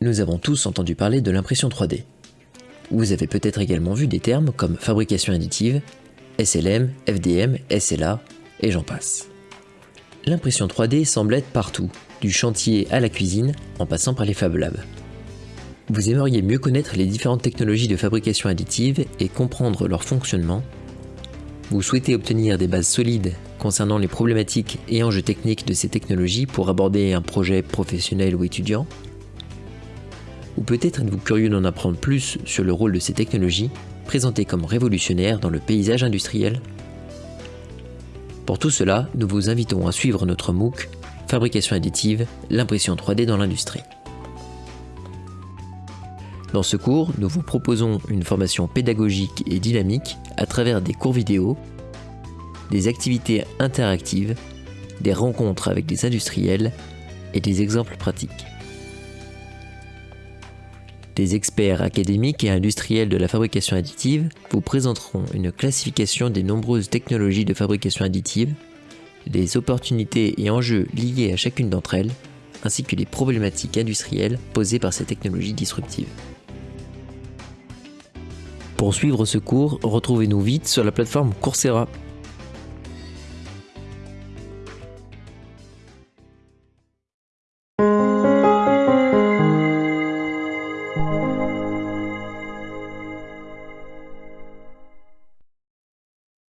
nous avons tous entendu parler de l'impression 3D. Vous avez peut-être également vu des termes comme fabrication additive, SLM, FDM, SLA, et j'en passe. L'impression 3D semble être partout, du chantier à la cuisine, en passant par les Fab Labs. Vous aimeriez mieux connaître les différentes technologies de fabrication additive et comprendre leur fonctionnement. Vous souhaitez obtenir des bases solides concernant les problématiques et enjeux techniques de ces technologies pour aborder un projet professionnel ou étudiant. Ou peut-être êtes-vous curieux d'en apprendre plus sur le rôle de ces technologies, présentées comme révolutionnaires dans le paysage industriel? Pour tout cela, nous vous invitons à suivre notre MOOC Fabrication additive, l'impression 3D dans l'industrie. Dans ce cours, nous vous proposons une formation pédagogique et dynamique à travers des cours vidéo, des activités interactives, des rencontres avec des industriels et des exemples pratiques. Des experts académiques et industriels de la fabrication additive vous présenteront une classification des nombreuses technologies de fabrication additive, les opportunités et enjeux liés à chacune d'entre elles, ainsi que les problématiques industrielles posées par ces technologies disruptives. Pour suivre ce cours, retrouvez-nous vite sur la plateforme Coursera.